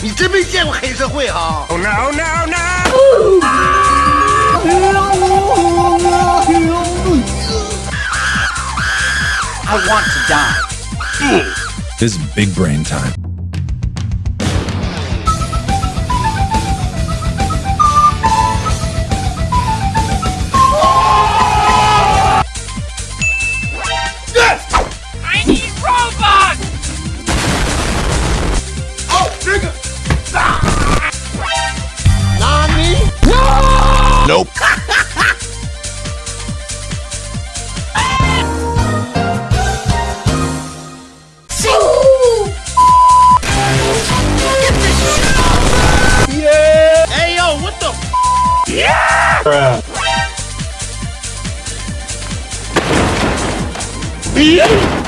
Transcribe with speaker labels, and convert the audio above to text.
Speaker 1: 你真没见过黑社会哈！
Speaker 2: Oh no no no!
Speaker 3: I want to die.
Speaker 4: This is big brain time.
Speaker 1: Nigga! Nani?
Speaker 4: Nope.
Speaker 1: Yeah! Hey, yo, what the?
Speaker 2: Yeah!